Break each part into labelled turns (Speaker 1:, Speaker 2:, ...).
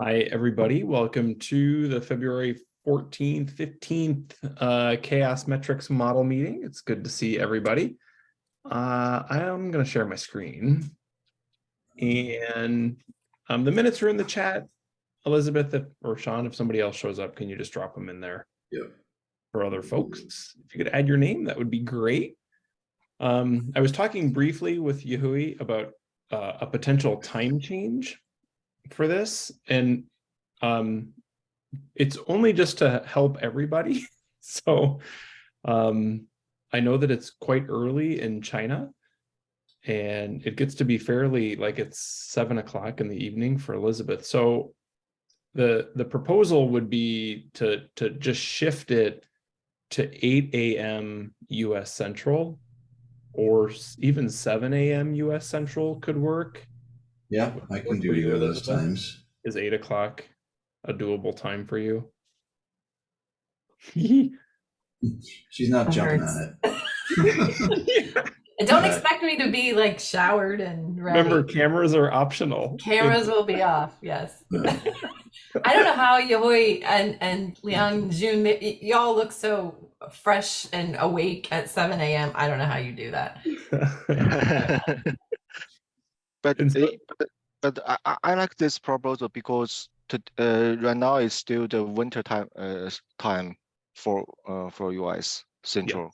Speaker 1: Hi, everybody. Welcome to the February 14th, 15th uh, CHAOSS Metrics model meeting. It's good to see everybody. Uh, I'm going to share my screen. And um, the minutes are in the chat. Elizabeth if, or Sean, if somebody else shows up, can you just drop them in there?
Speaker 2: Yep.
Speaker 1: For other folks, if you could add your name, that would be great. Um, I was talking briefly with Yahui about uh, a potential time change for this. And um it's only just to help everybody. So um i know that it's quite early in china and it gets to be fairly like it's seven o'clock in the evening for elizabeth. So the the proposal would be to to just shift it to 8 a.m us central or even 7 a.m us central could work
Speaker 2: Yeah, I can do either of those times.
Speaker 1: is eight o'clock a doable time for you?
Speaker 2: She's not
Speaker 3: That
Speaker 2: jumping
Speaker 3: hurts.
Speaker 2: on it.
Speaker 3: And don't expect me to be like showered and ready.
Speaker 1: Remember, cameras are optional.
Speaker 3: Cameras will be off. Yes. I don't know how Yahui and and Liang Jun, y'all look so fresh and awake at 7 a.m. I don't know how you do that.
Speaker 4: But,
Speaker 1: so-
Speaker 4: it- but, but I, I- I like this proposal because to, uh, right now it's still the winter time, uh, time for, uh, for US Central.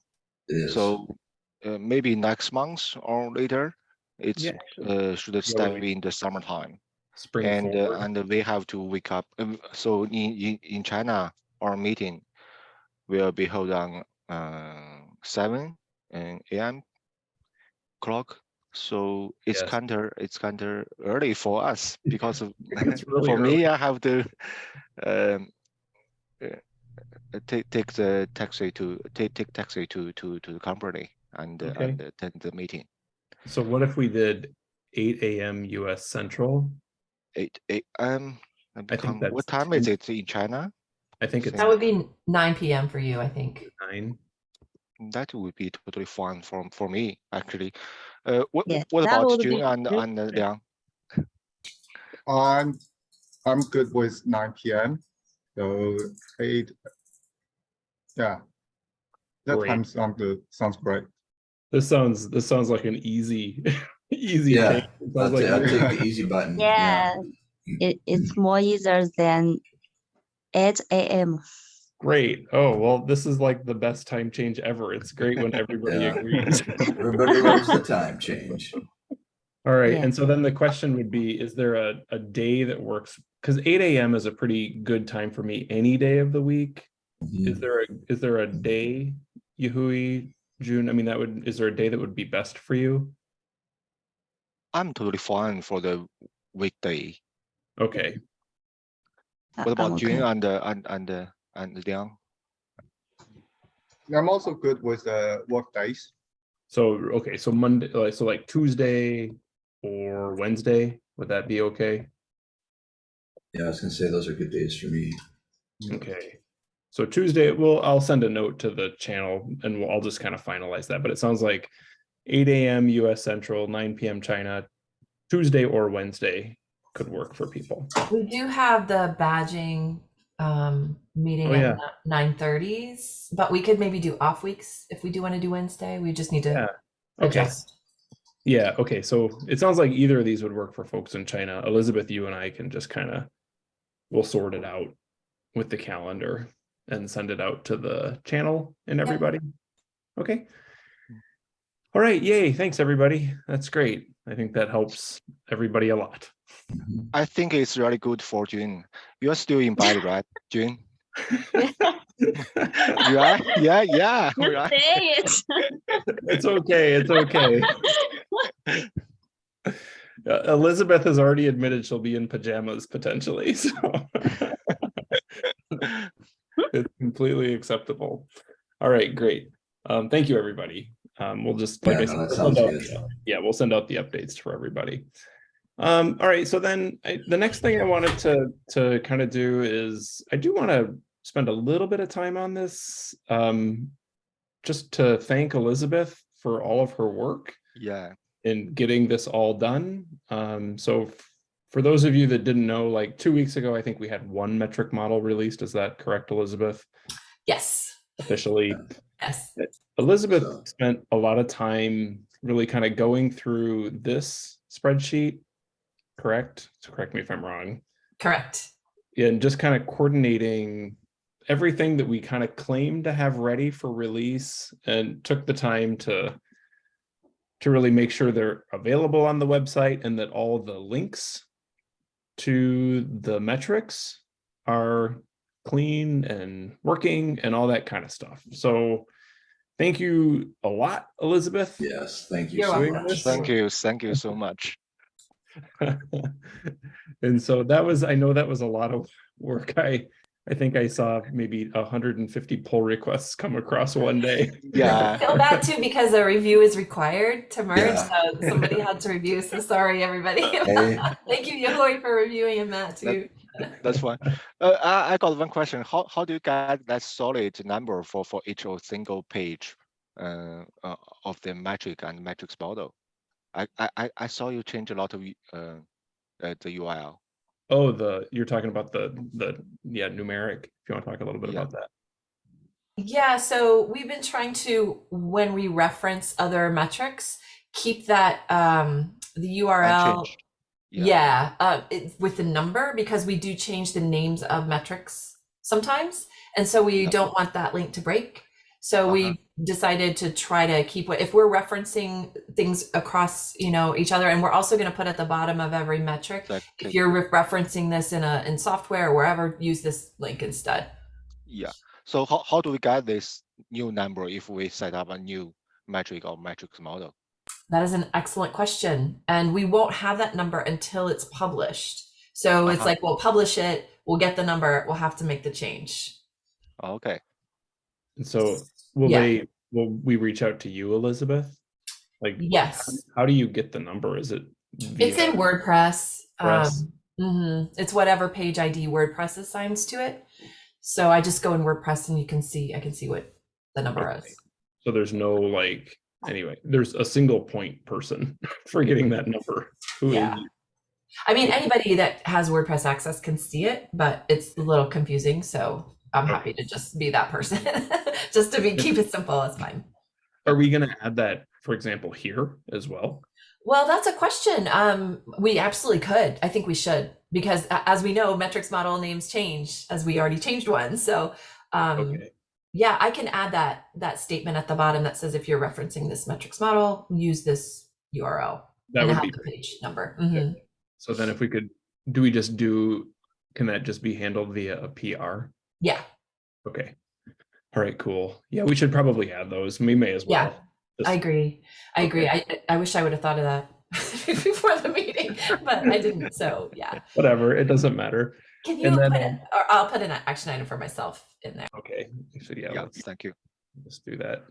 Speaker 2: It is.
Speaker 4: So, uh, maybe next month or later, it's,
Speaker 1: Yeah,
Speaker 4: uh, should step
Speaker 1: we-
Speaker 4: in the summertime.
Speaker 1: Spring
Speaker 4: And, uh, and we have to wake up. um, So in, in, in China, our meeting will be held on, uh, seven AM clock. So it's
Speaker 1: Yes.
Speaker 4: kinda, it's kinda early for us because of,
Speaker 1: really
Speaker 4: for
Speaker 1: early.
Speaker 4: me, I have to, um, uh, uh, take, take the taxi to, take, take taxi to, to, to the company and, uh, and attend the meeting.
Speaker 1: So what if we did eight AM US Central?
Speaker 4: Eight, a.m. um, I
Speaker 1: think
Speaker 4: become, what
Speaker 1: that's
Speaker 4: time is it in China?
Speaker 1: I think it's
Speaker 3: That would be 9 p.m. for you, I think.
Speaker 1: nine.
Speaker 4: That would be totally fine for for me actually. Uh, what
Speaker 5: Yeah,
Speaker 4: what about
Speaker 5: would
Speaker 4: June
Speaker 5: be
Speaker 4: and
Speaker 5: good.
Speaker 4: and uh, Liang?
Speaker 6: I'm I'm good with nine PM. So eight. Yeah. That
Speaker 1: Great.
Speaker 6: time sounds good. Sounds great.
Speaker 1: This sounds, this sounds like an easy, easy.
Speaker 2: Yeah,
Speaker 1: thing. It
Speaker 2: I'll,
Speaker 1: sounds
Speaker 2: I'll take the easy button.
Speaker 5: Yeah, it, it's more easier than eight AM.
Speaker 1: Great. Oh, well, this is like the best time change ever. It's great when everybody
Speaker 2: Yeah.
Speaker 1: agrees.
Speaker 2: Everybody loves the time change.
Speaker 1: All right,
Speaker 5: Yeah.
Speaker 1: and so then the question would be, is there a, a day that works? Because eight AM is a pretty good time for me any day of the week. Is
Speaker 2: Mhm.
Speaker 1: there a, is there a day, Yahui, June? I mean, that would, is there a day that would be best for you?
Speaker 4: I'm totally fine for the weekday.
Speaker 1: Okay,
Speaker 5: I-
Speaker 4: What
Speaker 5: I'm
Speaker 4: about June
Speaker 5: okay.
Speaker 4: and uh, and and uh, and Liang?
Speaker 6: I'm also good with uh work days.
Speaker 1: so, okay, so Monday, like, so like Tuesday or Wednesday, would that be okay?
Speaker 2: Yeah, I was gonna say those are good days for me.
Speaker 1: Okay. So Tuesday, well, I'll send a note to the channel and we'll, I'll just kind of finalize that, but it sounds like eight AM US Central, nine PM China, Tuesday or Wednesday could work for people.
Speaker 3: We do have the badging um, meeting
Speaker 1: Oh,
Speaker 3: at 9:30s, but we could maybe do off weeks if we do want to do Wednesday. We just need to
Speaker 1: Yeah. Okay.
Speaker 3: adjust.
Speaker 1: Yeah, okay, so it sounds like either of these would work for folks in China. Elizabeth, you and I can just kind of, we'll sort it out with the calendar and send it out to the channel and everybody. Okay. All right, yay, thanks, everybody. That's great. I think that helps everybody a lot.
Speaker 4: I think it's really good for June. You are still in Bali, right, June? You are? Yeah, yeah,
Speaker 5: You
Speaker 4: right.
Speaker 5: say it.
Speaker 1: It's okay, it's okay. Uh, Elizabeth has already admitted she'll be in pajamas potentially, so. It's completely acceptable. All right, great. Um, thank you, everybody. Um, we'll just, like
Speaker 2: Yeah,
Speaker 1: I
Speaker 2: no,
Speaker 1: we'll send out the- yeah, we'll send out the updates for everybody. Um, all right, so then I, the next thing I wanted to, to kind of do is, I do want to spend a little bit of time on this. Um, just to thank Elizabeth for all of her work
Speaker 4: Yeah,
Speaker 1: in getting this all done. Um, so for those of you that didn't know, like two weeks ago, I think we had one metric model released. Is that correct, Elizabeth?
Speaker 3: Yes.
Speaker 1: Officially,
Speaker 3: Yes.
Speaker 1: Elizabeth
Speaker 2: So-
Speaker 1: spent a lot of time really kind of going through this spreadsheet, correct? So correct me if I'm wrong.
Speaker 3: Correct.
Speaker 1: And just kind of coordinating everything that we kind of claimed to have ready for release and took the time to to really make sure they're available on the website and that all the links to the metrics are clean and working and all that kind of stuff. So thank you a lot, Elizabeth.
Speaker 2: Yes, thank you
Speaker 3: You're
Speaker 2: so
Speaker 3: welcome.
Speaker 2: much.
Speaker 4: Thank you, thank you so much.
Speaker 1: and so that was, I know that was a lot of work. I, I think I saw maybe 150 pull requests come across one day.
Speaker 4: Yeah,
Speaker 3: Feel bad too because a review is required to merge.
Speaker 2: Yeah.
Speaker 3: So somebody had to review. So sorry, everybody.
Speaker 2: Hey,
Speaker 3: Thank you, Yahui, for reviewing and Matt too.
Speaker 4: That's fine. Uh, I, I got one question. How, how do you get that solid number for, for each of single page uh, uh, of the metric and metrics model? I, I, I- I saw you change a lot of uh, uh, the URL.
Speaker 1: Oh, the, you're talking about the, the, yeah, numeric, if you want to talk a little bit
Speaker 4: Yeah.
Speaker 1: about that.
Speaker 3: Yeah, so we've been trying to, when we reference other metrics, keep that um, the URL.
Speaker 4: Unchanged.
Speaker 3: Yeah, uh, it, with the number because we do change the names of metrics sometimes, and so we don't want that link to break. So
Speaker 4: Uh-huh.
Speaker 3: we decided to try to keep what if we're referencing things across, you know, each other, and we're also going to put at the bottom of every metric.
Speaker 4: That
Speaker 3: If you're re- referencing this in a in software or wherever, use this link instead.
Speaker 4: Yeah. So how, how do we get this new number if we set up a new metric or metrics model?
Speaker 3: That is an excellent question. And we won't have that number until it's published. So it's
Speaker 4: Uh-huh.
Speaker 3: like we'll publish it, we'll get the number, we'll have to make the change.
Speaker 4: Okay.
Speaker 1: And so will
Speaker 3: Yeah.
Speaker 1: they, will we reach out to you, Elizabeth? Like,
Speaker 3: Yes.
Speaker 1: how do you get the number? Is it?
Speaker 3: It's in WordPress.
Speaker 1: Press.
Speaker 3: Um, mhm. It's whatever page ID WordPress assigns to it. So I just go in WordPress and you can see, I can see what the number
Speaker 1: Okay.
Speaker 3: is.
Speaker 1: So there's no like, anyway, there's a single point person for getting that number. Who
Speaker 3: Yeah. I mean, anybody that has WordPress access can see it, but it's a little confusing. So I'm happy to just be that person. just to be keep it simple, it's fine.
Speaker 1: Are we gonna add that, for example, here as well?
Speaker 3: Well, that's a question. Um, we absolutely could. I think we should because as we know, metrics model names change as we already changed one. So um,
Speaker 1: Okay,
Speaker 3: yeah, I can add that that statement at the bottom that says if you're referencing this metrics model, use this URL
Speaker 1: that
Speaker 3: and
Speaker 1: would
Speaker 3: have
Speaker 1: be
Speaker 3: the
Speaker 1: great.
Speaker 3: page number. Mhm.
Speaker 1: So then if we could, do we just do, can that just be handled via a PR?
Speaker 3: Yeah,
Speaker 1: Okay. All right, cool. Yeah, we should probably add those. We may as
Speaker 3: Yeah,
Speaker 1: well. Just-
Speaker 3: I agree. I agree. I I wish I would have thought of that before the meeting, but I didn't. So yeah,
Speaker 1: Whatever, it doesn't matter.
Speaker 3: Can you
Speaker 1: And then,
Speaker 3: put it, or I'll put an action item for myself in there.
Speaker 1: Okay, so yeah,
Speaker 4: Yeah,
Speaker 1: let's,
Speaker 4: thank you.
Speaker 1: let's do that.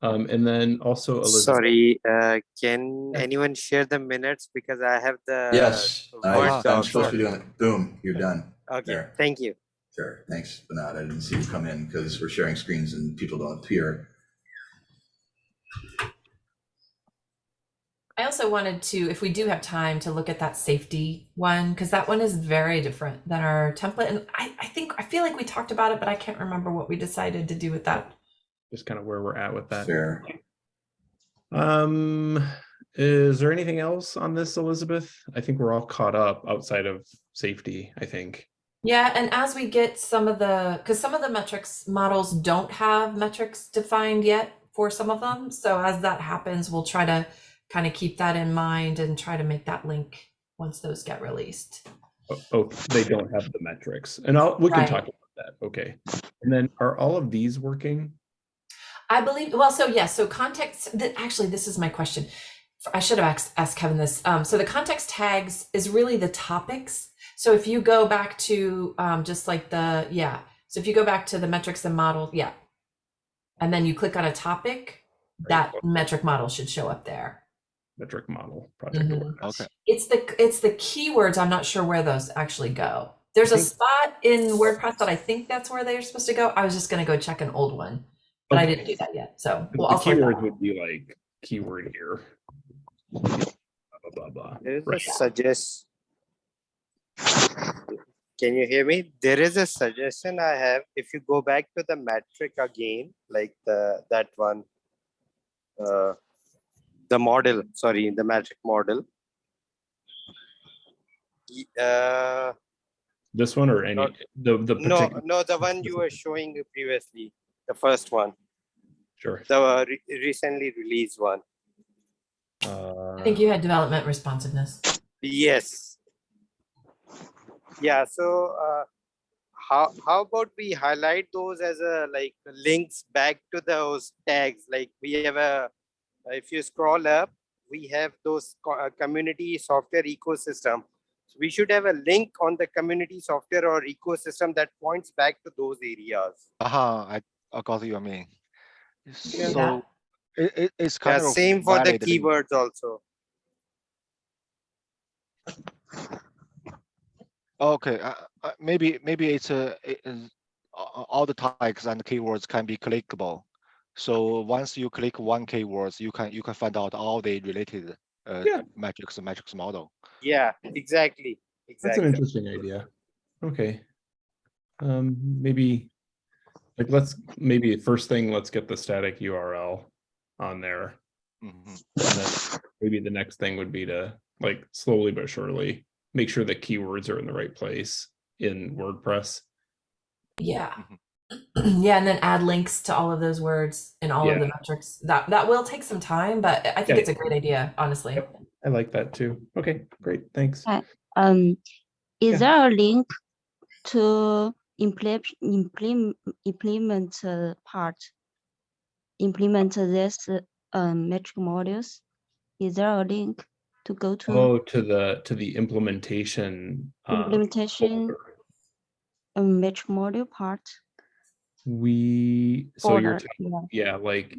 Speaker 1: Um, and then also Elizabeth.
Speaker 7: Sorry, uh, can
Speaker 1: Yeah.
Speaker 7: anyone share the minutes because I have the
Speaker 2: yes, I,
Speaker 7: Word
Speaker 2: I'm supposed to be doing it. Boom, you're done.
Speaker 7: Okay,
Speaker 2: there.
Speaker 7: thank you.
Speaker 2: Sure, thanks, Bernard. I didn't see you come in because we're sharing screens and people don't appear.
Speaker 3: I also wanted to, if we do have time, to look at that safety one because that one is very different than our template. And I, I think I feel like we talked about it, but I can't remember what we decided to do with that.
Speaker 1: Just kind of where we're at with that.
Speaker 2: Fair.
Speaker 1: Um, is there anything else on this, Elizabeth? I think we're all caught up outside of safety, I think.
Speaker 3: Yeah, and as we get some of the, because some of the metrics models don't have metrics defined yet for some of them. So as that happens, we'll try to kind of keep that in mind and try to make that link once those get released.
Speaker 1: Oh, Oh, they don't have the metrics and I'll, we can
Speaker 3: Right.
Speaker 1: talk about that. Okay. And then are all of these working?
Speaker 3: I believe, well, so yes, so context, th- actually, this is my question. I should have asked, asked Kevin this. Um, so the context tags is really the topics. So if you go back to um, just like the, yeah, so if you go back to the metrics and model, yeah. And then you click on a topic, that metric model should show up there.
Speaker 1: Metric model project
Speaker 3: Mhm.
Speaker 1: awareness.
Speaker 4: Okay.
Speaker 3: It's the, it's the keywords. I'm not sure where those actually go. There's a spot in WordPress that I think that's where they're supposed to go. I was just gonna go check an old one, but I didn't do that yet. So, well, I'll sort that
Speaker 1: keywords would be like keyword here. blah, blah.
Speaker 7: There is a
Speaker 1: Right.
Speaker 7: suggest. Can you hear me? There is a suggestion I have. If you go back to the metric again, like the that one, uh, the model, sorry, the magic model. Uh,
Speaker 1: This one or any,
Speaker 7: Not-
Speaker 1: the, the
Speaker 7: no,
Speaker 1: particular,
Speaker 7: no, the one you were showing previously, the first one,
Speaker 1: sure.
Speaker 7: the uh, re- recently released one.
Speaker 3: I think you had development responsiveness.
Speaker 7: Yes. Yeah, so uh, how how about we highlight those as a like links back to those tags? Like we have a if you scroll up, we have those uh, community software ecosystem. So we should have a link on the community software or ecosystem that points back to those areas.
Speaker 4: Aha, I, I got what you mean.
Speaker 3: Yeah.
Speaker 4: So it, it, it's kind
Speaker 7: Yeah,
Speaker 4: of
Speaker 7: same for the
Speaker 4: valid link.
Speaker 7: keywords also.
Speaker 4: Okay, uh, uh, maybe, maybe it's a, it is- a- a- all the tags and keywords can be clickable. So once you click one keywords, you can, you can find out all the related uh,
Speaker 1: Yeah.
Speaker 4: metrics, metrics model.
Speaker 7: Yeah, exactly. exactly.
Speaker 1: That's an interesting idea. Okay. Um, maybe, like, let's, maybe first thing, let's get the static URL on there.
Speaker 4: Mhm.
Speaker 1: And then maybe the next thing would be to, like, slowly but surely, make sure the keywords are in the right place in WordPress.
Speaker 3: Yeah. yeah, and then add links to all of those words and all of the metrics. That that will take some time, but I think
Speaker 1: Yeah.
Speaker 3: it's a great idea, honestly.
Speaker 1: Yep. I like that too. Okay, great, thanks.
Speaker 5: Uh, Um, is
Speaker 1: Yeah.
Speaker 5: there a link to implement implement implement uh, part? Implement this uh, um, metric modules? Is there a link to go to
Speaker 1: Oh, to the, to the implementation. um,
Speaker 5: implementation
Speaker 1: folder.
Speaker 5: um, metric module part?
Speaker 1: We, so you're,
Speaker 5: folder?
Speaker 1: ta-
Speaker 5: Yeah,
Speaker 1: yeah, like,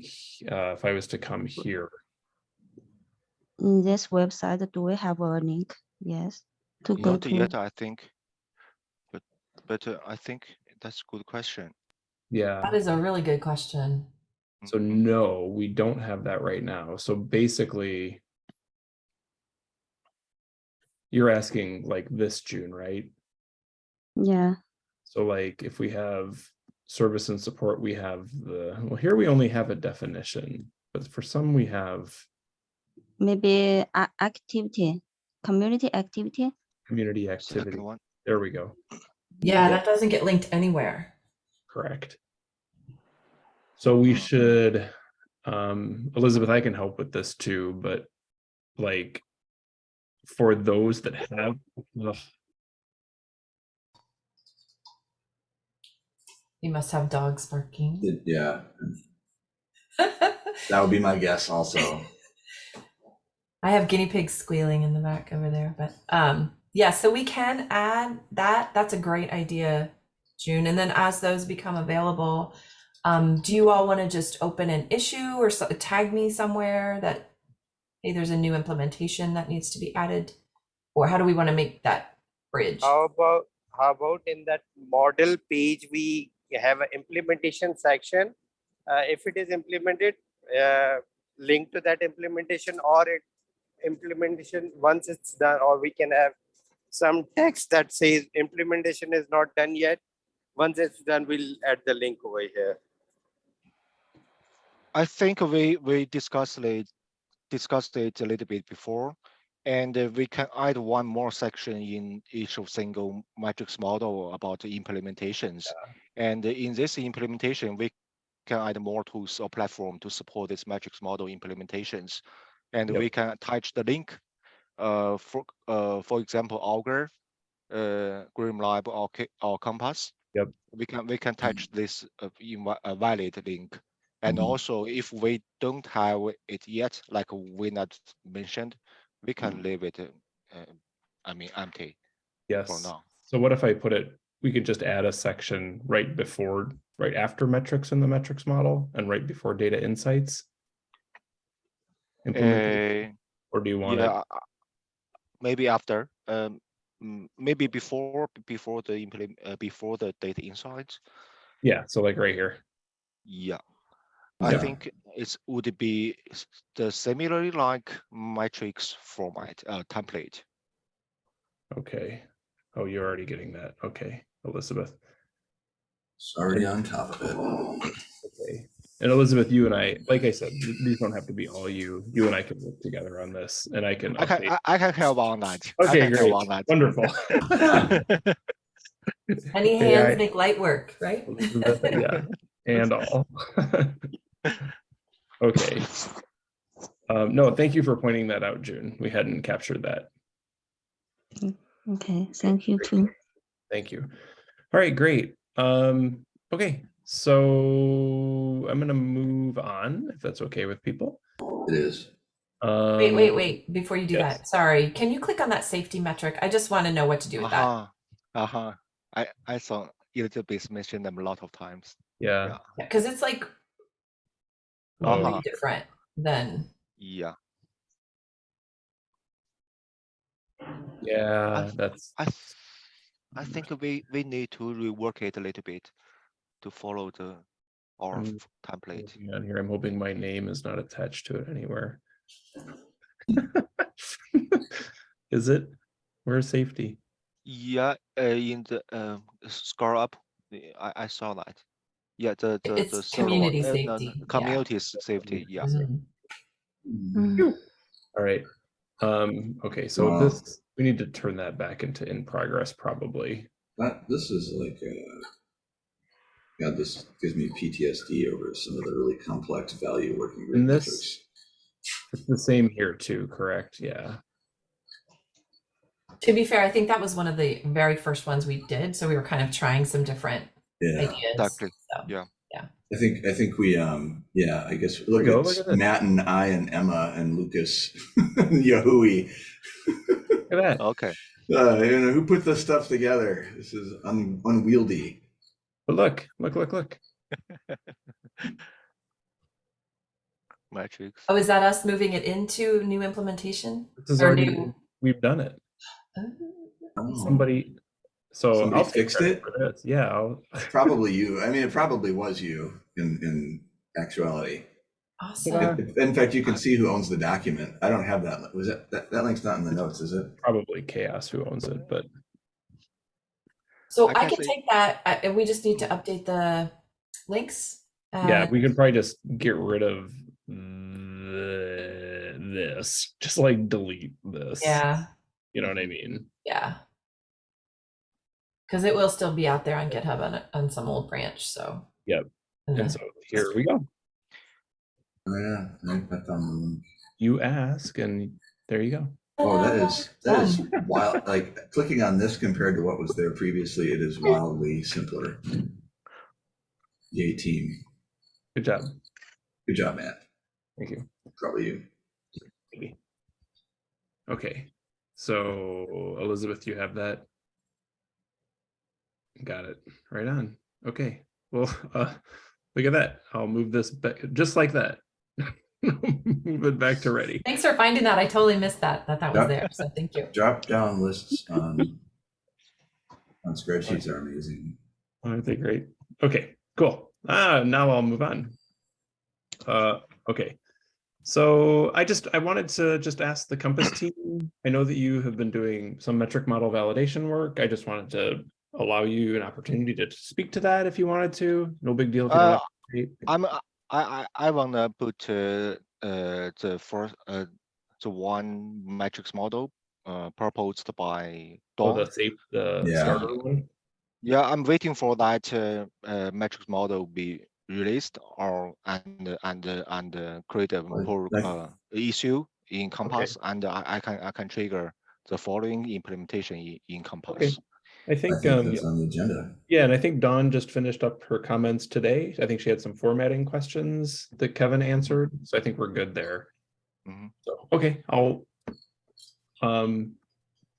Speaker 1: uh, if I was to come here,
Speaker 5: in this website, do we have a link? Yes, to go
Speaker 4: Not
Speaker 5: to.
Speaker 4: yet, I think. But, but uh, I think that's a good question.
Speaker 1: yeah.
Speaker 3: That is a really good question.
Speaker 1: So no, we don't have that right now. So basically. You're asking like this June, right?
Speaker 5: Yeah,
Speaker 1: So like if we have service and support, we have the, well, here we only have a definition, but for some we have
Speaker 5: maybe a- activity, community activity.
Speaker 1: community activity.
Speaker 4: One.
Speaker 1: There we go.
Speaker 3: Yeah, that doesn't get linked anywhere.
Speaker 1: Correct. So we should, um, Elizabeth, I can help with this too, but like for those that have, ugh,
Speaker 3: You must have dogs barking.
Speaker 2: It- Yeah, that would be my guess also.
Speaker 3: I have guinea pigs squealing in the back over there, but um yeah, so we can add that. That's a great idea, June. And then as those become available, um, do you all want to just open an issue or so, tag me somewhere that hey, there's a new implementation that needs to be added? Or how do we want to make that bridge?
Speaker 7: How about, how about in that model page, we have an implementation section? Uh, if it is implemented, uh, link to that implementation or it implementation, once it's done, or we can have some text that says implementation is not done yet. Once it's done, we'll add the link over here.
Speaker 4: I think we, we discussed it, discussed it a little bit before. And uh, we can add one more section in each of single matrix model about the implementations. And in this implementation, we can add more tools or platform to support this matrix model implementations. And
Speaker 1: Yep.
Speaker 4: we can attach the link, uh, for, uh, for example, Augur, uh, GrimoireLab or, or Compass.
Speaker 1: Yep.
Speaker 4: We can, we can attach this uh, in a valid link. And
Speaker 1: Mhm.
Speaker 4: also, if we don't have it yet, like we not mentioned, we can leave it, uh, uh, I mean, empty for
Speaker 1: Yes.
Speaker 4: now.
Speaker 1: So what if I put it, we could just add a section right before, right after metrics in the metrics model and right before data insights?
Speaker 4: Uh,
Speaker 1: Or do you want
Speaker 4: yeah, uh, maybe after, um, mm, maybe before, before the implement, uh, before the data insights.
Speaker 1: Yeah, so like right here.
Speaker 4: Yeah. I
Speaker 1: Yeah.
Speaker 4: think it's would it be the similarly like matrix format uh, template.
Speaker 1: Okay. Oh, you're already getting that. Okay, Elizabeth.
Speaker 2: It's already on top of it.
Speaker 1: Okay. And Elizabeth, you and I, like I said, these don't have to be all you. You and I can work together on this and I can
Speaker 4: I can. I, I can help on that.
Speaker 1: Okay,
Speaker 4: can help
Speaker 1: great.
Speaker 4: on that.
Speaker 1: Wonderful.
Speaker 3: Any hands
Speaker 1: I-
Speaker 3: make light work, right?
Speaker 1: Yeah, and all. Okay. Um, no, thank you for pointing that out, June. We hadn't captured that.
Speaker 5: Okay, thank you too.
Speaker 1: Thank you. All right, great. Um, okay, so I'm gonna move on, if that's okay with people.
Speaker 2: It is.
Speaker 3: Wait, wait,
Speaker 1: Um,
Speaker 3: wait, before you do
Speaker 1: yes.
Speaker 3: that, sorry, can you click on that safety metric? I just want to know what to do with that.
Speaker 4: Uh-huh. Uh-huh. I, I saw Elizabeth mention them a lot of times.
Speaker 1: Yeah.
Speaker 4: Yeah.
Speaker 3: Because it's like
Speaker 4: Uh-huh.
Speaker 3: way different than,
Speaker 4: Yeah.
Speaker 1: Yeah, that's,
Speaker 4: I I think we we need to rework it a little bit to follow the our
Speaker 1: Mm.
Speaker 4: f- template.
Speaker 1: looking on here. I'm hoping my name is not attached to it anywhere. Is it? Where's safety?
Speaker 4: Yeah, uh, in the um scroll up, I I saw that. Yeah, the the
Speaker 3: It's
Speaker 4: the third one,
Speaker 3: community
Speaker 4: uh, no,
Speaker 3: safety,
Speaker 4: no,
Speaker 3: yeah.
Speaker 4: Community s- safety. Yeah.
Speaker 5: Mm,
Speaker 1: All right. Um, okay, so
Speaker 2: Wow.
Speaker 1: this, we need to turn that back into in progress probably.
Speaker 2: That, this is like, uh, God, this gives me PTSD over some of the really complex value working group
Speaker 1: And this-
Speaker 2: metrics.
Speaker 1: It's the same here too, correct? Yeah.
Speaker 3: to be fair, I think that was one of the very first ones we did, so we were kind of trying some different
Speaker 2: Yeah,
Speaker 3: ideas.
Speaker 4: Exactly.
Speaker 3: so.
Speaker 4: Yeah.
Speaker 2: I think, I think we, um, yeah, I guess,
Speaker 1: we
Speaker 2: look at
Speaker 1: look at.
Speaker 2: Matt and I and Emma and Lucas, and Yahui.
Speaker 1: Look at that.
Speaker 4: Okay.
Speaker 2: Uh, you know, who put this stuff together? This is un- unwieldy.
Speaker 1: But look, look, look, look.
Speaker 4: Matrix.
Speaker 3: Oh, is that us moving it into new implementation?
Speaker 1: This is
Speaker 3: Or
Speaker 1: already,
Speaker 3: new-
Speaker 1: we've done it.
Speaker 3: Oh,
Speaker 1: Somebody, so
Speaker 2: Somebody
Speaker 1: I'll take
Speaker 2: fixed it?
Speaker 1: Yeah, I'll-
Speaker 2: Probably you. I mean, it probably was you in, in actuality.
Speaker 3: Awesome.
Speaker 1: Yeah.
Speaker 2: In in fact, you can see who owns the document. I don't have that. Was that, that, that link's not in the notes, is it?
Speaker 1: probably CHAOSS who owns it, but
Speaker 3: So
Speaker 4: I
Speaker 3: I
Speaker 4: can
Speaker 3: can take that, and we just need to update the links.
Speaker 1: yeah,
Speaker 3: Uh,
Speaker 1: we can probably just get rid of the, this, just like delete this.
Speaker 3: Yeah,
Speaker 1: You know what I mean?
Speaker 3: yeah. Because it will still be out there on GitHub on, on some old branch, so.
Speaker 1: Yep.
Speaker 3: And
Speaker 1: And so here we go.
Speaker 2: Oh, yeah, I I found the link.
Speaker 1: You ask and there you go.
Speaker 2: Oh, that is, that is wild. Like clicking on this compared to what was there previously, it is wildly simpler. Yay, team.
Speaker 1: Good job.
Speaker 2: Good job, Matt.
Speaker 1: Thank you.
Speaker 2: Probably you.
Speaker 1: Maybe. Okay, so Elizabeth, you have that? Got it, right on. Okay, well, uh, look at that. I'll move this back, just like that. Move it back to ready.
Speaker 3: Thanks for finding that. I totally missed that, that that was
Speaker 2: Yep.
Speaker 3: there, so thank you.
Speaker 2: Drop down lists on, on spreadsheets are amazing.
Speaker 1: Aren't they great? Okay, cool. Ah, now I'll move on. Uh, okay. So I just, I wanted to just ask the Compass team, I know that you have been doing some metric model validation work. I just wanted to allow you an opportunity to speak to that if you wanted to. No big deal. if
Speaker 4: Uh. I'm uh, I I I wanna put uh, uh the first uh the one matrix model uh proposed by
Speaker 1: Oh, the safe, the
Speaker 2: Yeah.
Speaker 1: starter one.
Speaker 4: Yeah, I'm waiting for that uh, uh matrix model be released or and and uh, and uh, create a
Speaker 2: Well,
Speaker 4: pull uh issue in Compass and I I can I can trigger the following implementation in, in Compass.
Speaker 1: I
Speaker 2: I
Speaker 1: think,
Speaker 2: think
Speaker 1: um,
Speaker 2: that's on the agenda.
Speaker 1: yeah, and I think Dawn just finished up her comments today. I think she had some formatting questions that Kevin answered, so I think we're good there.
Speaker 4: Mhm.
Speaker 1: So, okay, I'll, um,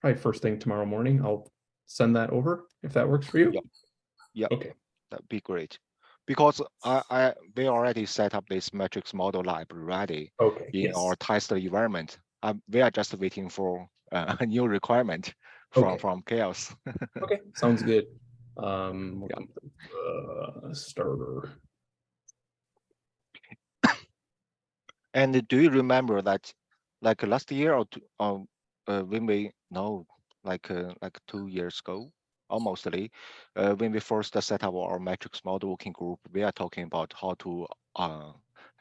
Speaker 1: probably first thing tomorrow morning, I'll send that over if that works for you.
Speaker 4: Yeah. Yep.
Speaker 1: Okay,
Speaker 4: That'd be great. Because I I we already set up this metrics model lab ready
Speaker 1: okay,
Speaker 4: in
Speaker 1: yes,
Speaker 4: our test environment. Um, we are just waiting for uh, a new requirement from
Speaker 1: Okay.
Speaker 4: from CHAOSS.
Speaker 1: okay, sounds good. Um, we'll come to, uh, starter.
Speaker 4: And do you remember that, like last year or two, um, uh, when we no, like uh, like two years ago, almostly, uh, when we first set up our metrics model working group, we are talking about how to uh,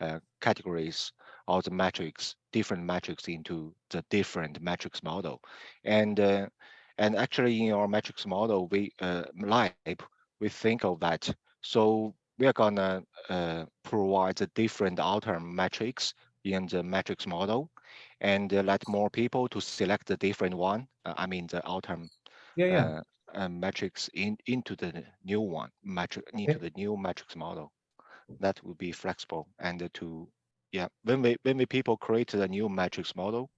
Speaker 4: uh categorize all the metrics, different metrics into the different metrics model, and uh, and actually in our metrics model, we uh, we think of that. So we are gonna uh, provide the different outer metrics in the metrics model and uh, let more people to select the different one. uh, I mean, the outer
Speaker 1: Yeah, yeah.
Speaker 4: uh, uh, metrics in into the new one metric into the new metrics model. That would be flexible and to yeah when we when we people create the new metrics model,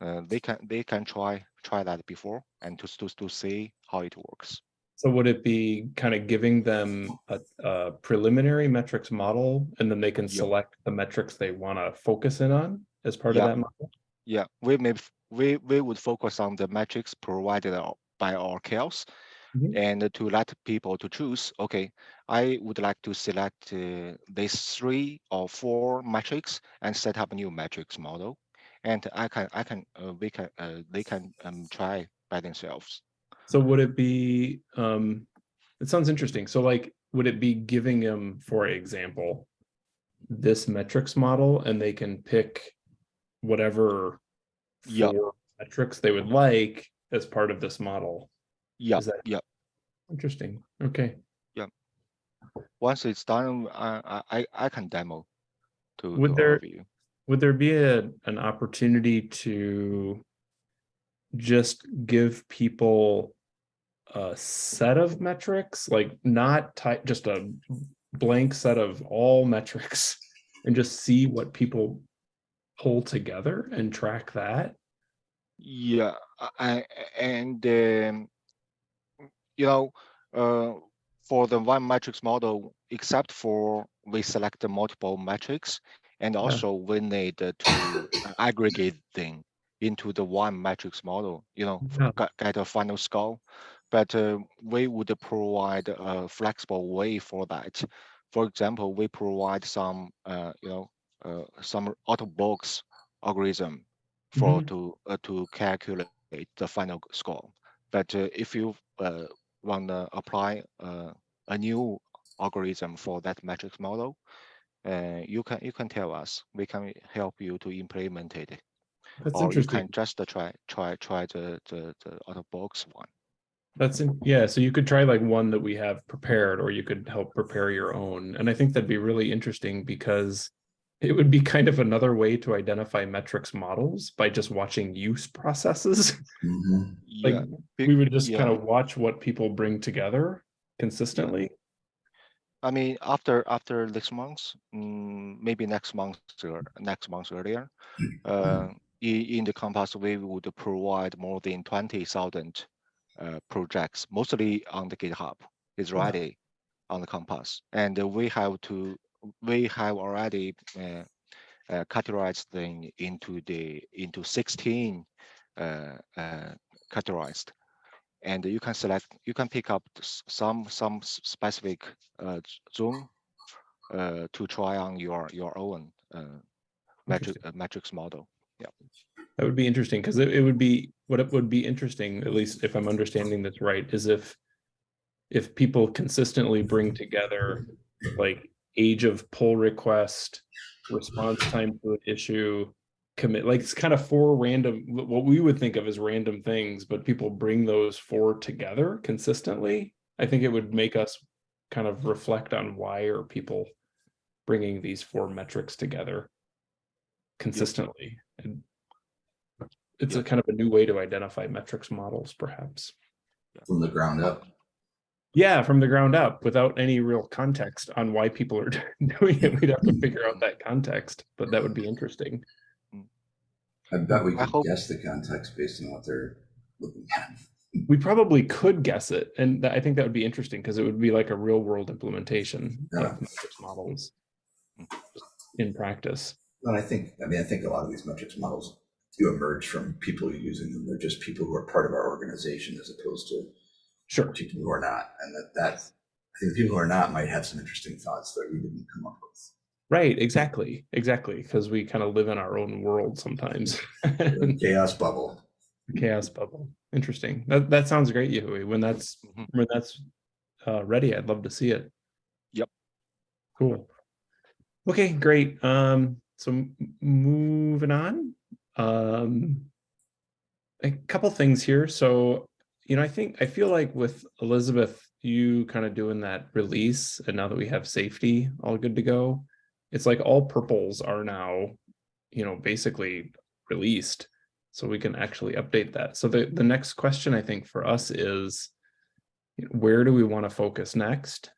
Speaker 4: uh, they can they can try try that before and to to to see how it works.
Speaker 1: So would it be kind of giving them a, a preliminary metrics model and then they can select the metrics they want to focus in on as part
Speaker 4: Yeah.
Speaker 1: of that model?
Speaker 4: Yeah, we may we we would focus on the metrics provided by our CHAOSS
Speaker 1: Mhm.
Speaker 4: and to let people to choose. Okay, I would like to select uh, these three or four metrics and set up a new metrics model, and I can I can uh, we can uh, they can um, try by themselves.
Speaker 1: So would it be, um, it sounds interesting. So like, would it be giving them, for example, this metrics model and they can pick whatever four metrics they would like as part of this model?
Speaker 4: Yeah, yeah.
Speaker 1: Interesting. Okay. Yeah.
Speaker 4: Once it's done, I I I- I can demo to,
Speaker 1: Would
Speaker 4: to
Speaker 1: there-
Speaker 4: all of you.
Speaker 1: Would there be a, an opportunity to just give people a set of metrics, like not type, just a blank set of all metrics and just see what people pull together and track that?
Speaker 4: Yeah, I, and um, you know, uh, for the one metrics model, except for we select the multiple metrics, and also we need to aggregate them into the one matrix model. You know,
Speaker 1: Yeah.
Speaker 4: get, get a final score. But uh, we would provide a flexible way for that. For example, we provide some, uh, you know, uh, some auto box algorithm for
Speaker 1: Mhm.
Speaker 4: to uh, to calculate the final score. But uh, if you uh, want to apply uh, a new algorithm for that metrics model, uh, you can you can tell us. We can help you to implement it,
Speaker 1: That's
Speaker 4: or you can just try try try the the, the out of box one.
Speaker 1: That's in, yeah, so you could try like one that we have prepared, or you could help prepare your own. And I think that'd be really interesting because it would be kind of another way to identify metrics models by just watching use processes.
Speaker 2: Mhm.
Speaker 1: Like
Speaker 4: Yeah,
Speaker 1: we would just
Speaker 4: yeah.
Speaker 1: kind of watch what people bring together consistently.
Speaker 4: I mean, after after this month, mm, maybe next month or next month earlier, uh, in, in the Compass, we would provide more than twenty thousand uh, projects, mostly on the GitHub. Is
Speaker 1: Wow.
Speaker 4: ready on the Compass, and we have to we have already uh, uh, categorized them into the into sixteen uh, uh, categorized and you can select you can pick up some some specific uh, z- zone uh, to try on your your own uh, metric uh, metrics model Yeah.
Speaker 1: That would be interesting because it, it would be what it would be interesting, at least if I'm understanding this right, is if if people consistently bring together like age of pull request, response time to an issue, commit, like it's kind of four random, what we would think of as random things, but people bring those four together consistently. I think it would make us kind of reflect on why are people bringing these four metrics together consistently. And it's a kind of a new way to identify metrics models, perhaps.
Speaker 2: From the ground up.
Speaker 1: Yeah, from the ground up without any real context on why people are doing it. We'd have to figure out that context, but that would be interesting.
Speaker 2: I bet we
Speaker 4: I
Speaker 2: could
Speaker 4: hope-
Speaker 2: guess the context based on what they're looking at.
Speaker 1: We probably could guess it, and that- I think that would be interesting because it would be like a real world implementation
Speaker 2: Yeah.
Speaker 1: of metrics models in practice.
Speaker 2: And I think, I mean, I think a lot of these metrics models do emerge from people using them. They're just people who are part of our organization as opposed to
Speaker 1: Sure.
Speaker 2: people who are not. And that, that, I think the people who are not might have some interesting thoughts that we didn't come up with.
Speaker 1: Right, exactly, exactly, because we kind of live in our own world sometimes.
Speaker 2: Chaos bubble.
Speaker 1: Chaos bubble. Interesting. That that sounds great, Yahui. When that's
Speaker 4: Mhm.
Speaker 1: when that's uh, ready, I'd love to see it.
Speaker 4: Yep.
Speaker 1: Cool. Okay, great. Um, so moving on. Um, a couple things here. So, you know, I think I feel like with Elizabeth, you kind of doing that release, and now that we have safety all good to go, it's like all purples are now, you know, basically released so we can actually update that. So the, the next question I think for us is, where do we want to focus next?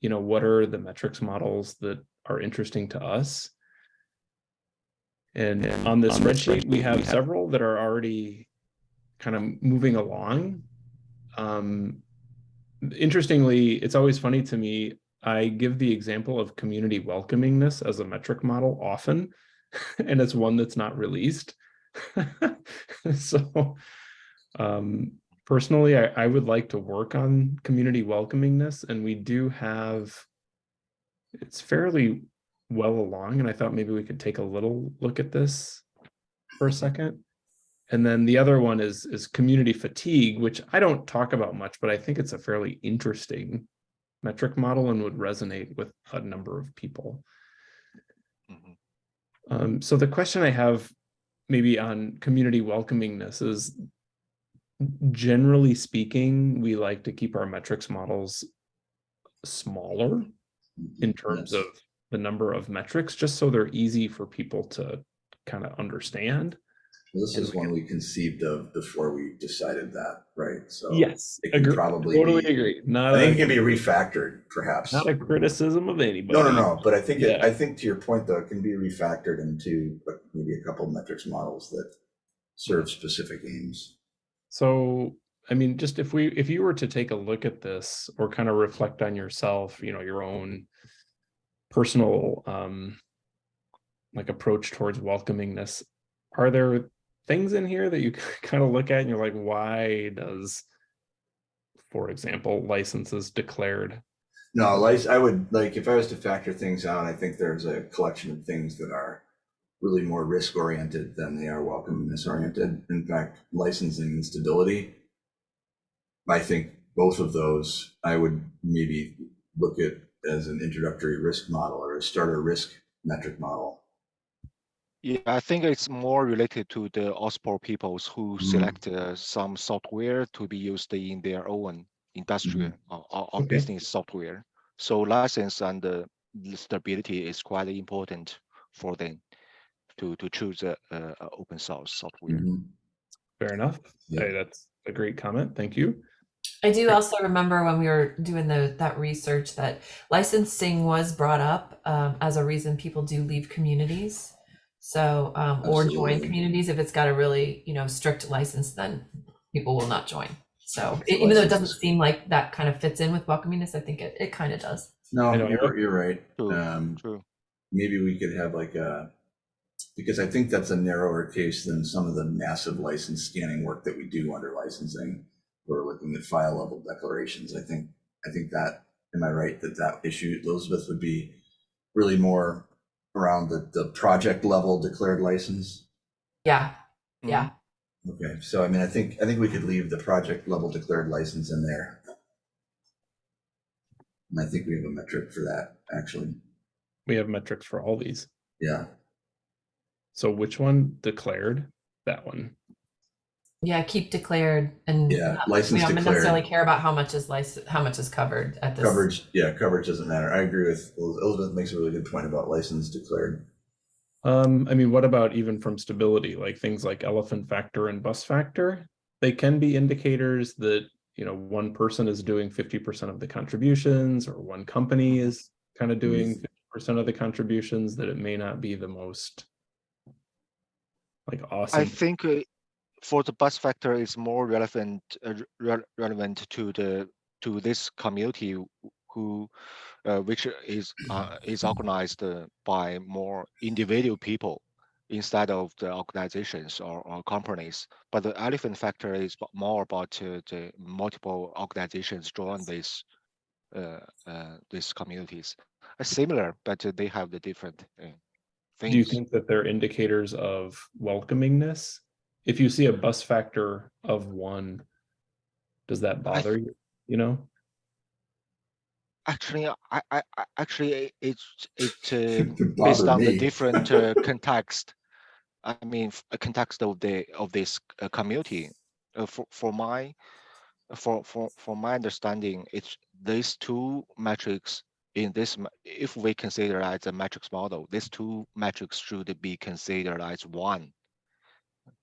Speaker 1: You know, what are the metrics models that are interesting to us? And on this spreadsheet, we have several that are already kind of moving along. Um, interestingly, it's always funny to me, I give the example of community welcomingness as a metric model often, and it's one that's not released. so um, personally, I, I would like to work on community welcomingness, and we do have, it's fairly well along, and I thought maybe we could take a little look at this for a second. And then the other one is is community fatigue, which I don't talk about much, but I think it's a fairly interesting metric model and would resonate with a number of people.
Speaker 4: Mhm.
Speaker 1: Um, so the question I have maybe on community welcomingness is generally speaking, we like to keep our metrics models smaller in terms
Speaker 2: Yes.
Speaker 1: of the number of metrics, just so they're easy for people to kind of understand.
Speaker 2: This is one we conceived of before we decided that, right? So.
Speaker 1: Yes,
Speaker 2: it
Speaker 1: agree,
Speaker 2: probably
Speaker 1: totally
Speaker 2: be-
Speaker 1: agree. Not
Speaker 2: I think it can be refactored, perhaps.
Speaker 1: not a criticism of anybody.
Speaker 2: No, no, no, but I think, it- I think to your point, though, it can be refactored into maybe a couple metrics models that serve specific aims.
Speaker 1: So, I mean, just if we, if you were to take a look at this or kind of reflect on yourself, you know, your own personal, um, like approach towards welcomingness, are there things in here that you kind of look at and you're like, why does, for example, licenses declared?
Speaker 2: No, I would, like, if I was to factor things out, I think there's a collection of things that are really more risk oriented than they are welcomeness oriented. In fact, licensing and stability. I think both of those, I would maybe look at as an introductory risk model or a starter risk metric model.
Speaker 4: Yeah, I think it's more related to the OSPO peoples who
Speaker 2: Mm.
Speaker 4: select uh, some software to be used in their own industrial or, or, or
Speaker 1: Okay.
Speaker 4: business software. So license and the stability is quite important for them to to choose a, a, a open source software.
Speaker 2: Mhm.
Speaker 1: Fair enough.
Speaker 2: Yeah.
Speaker 1: Hey, that's a great comment. Thank you.
Speaker 3: I do also remember when we were doing the that research that licensing was brought up um, as a reason people do leave communities. So um, or join communities if it's got a really you know strict license, then people will not join. So
Speaker 2: The
Speaker 3: e- even though it doesn't seem like that kind of fits in with welcomingness, I think it, it kind of does.
Speaker 2: No, you're, you're right.
Speaker 4: True.
Speaker 2: Um,
Speaker 4: True.
Speaker 2: maybe we could have like a, because I think that's a narrower case than some of the massive license scanning work that we do under licensing. We're looking at file level declarations. I think, I think that, am I right, that that issue, Elizabeth, would be really more around the, the project level declared license?
Speaker 3: Yeah,
Speaker 4: Mhm.
Speaker 3: yeah.
Speaker 2: Okay, so I mean, I think, I think we could leave the project level declared license in there. And I think we have a metric for that, actually.
Speaker 1: We have metrics for all these.
Speaker 2: Yeah.
Speaker 1: So which one declared? That one.
Speaker 3: Yeah, keep declared and
Speaker 2: Yeah,
Speaker 3: not-
Speaker 2: license
Speaker 3: we don't
Speaker 2: declared.
Speaker 3: necessarily care about how much is license, how much is covered at this.
Speaker 2: Coverage, yeah, coverage doesn't matter. I agree with Elizabeth makes a really good point about license declared.
Speaker 1: Um, I mean, what about even from stability, like things like elephant factor and bus factor? They can be indicators that, you know, one person is doing fifty percent of the contributions or one company is kind of doing fifty percent of the contributions, that it may not be the most like awesome.
Speaker 4: I think uh, for the bus factor is more relevant uh, re- relevant to the to this community who- uh, which is uh, is organized uh, by more individual people instead of the organizations or, or companies. But the elephant factor is more about uh, the multiple organizations join this uh, uh, these communities. Uh, similar, but uh, they have the different uh, things.
Speaker 1: Do you think that they're indicators of welcomingness? If you see a bus factor of one, does that bother you, you know?
Speaker 4: Actually, I, I, I actually it's it uh,
Speaker 2: It
Speaker 4: based
Speaker 2: bothered
Speaker 4: on the
Speaker 2: me.
Speaker 4: different uh, context. I mean, f- uh, context of the of this uh, community. Uh, for for my for for for my understanding, it's these two metrics in this. ma- If we consider as a metrics model, these two metrics should be considered as one.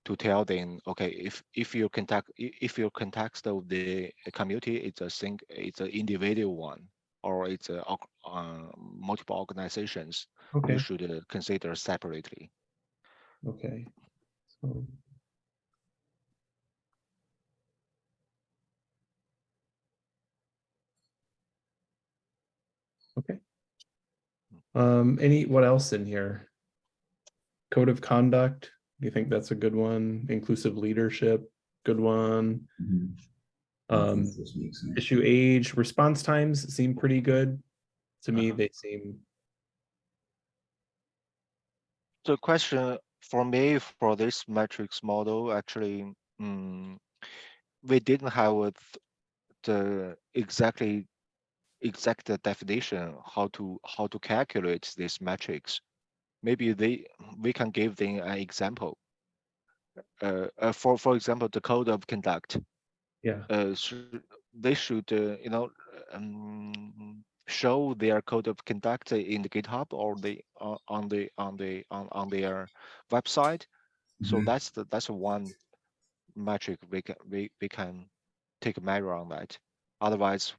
Speaker 4: To tell them, okay, if if your contact if your context of the community it's a sing it's an individual one or it's a uh, multiple organizations,
Speaker 1: Okay,
Speaker 4: you should uh, consider separately.
Speaker 1: okay. So. Okay. Um, any, what else in here? Code of conduct, you think that's a good one? Inclusive leadership, good one. Um,
Speaker 2: this makes sense.
Speaker 1: issue age, response times seem pretty good. To me,
Speaker 4: Uh-huh.
Speaker 1: they seem,
Speaker 4: The question for me for this metrics model, actually, mm, we didn't have a the exactly exact definition how to how to calculate these metrics. Maybe they we can give them an example. Uh, uh, for for example, the code of conduct.
Speaker 1: yeah,
Speaker 4: Uh, should, they should uh, you know um, show their code of conduct in the GitHub or the uh, on the on the on, on their website. So
Speaker 2: Mhm.
Speaker 4: that's the that's one metric we can we, we can take a measure on that. Otherwise,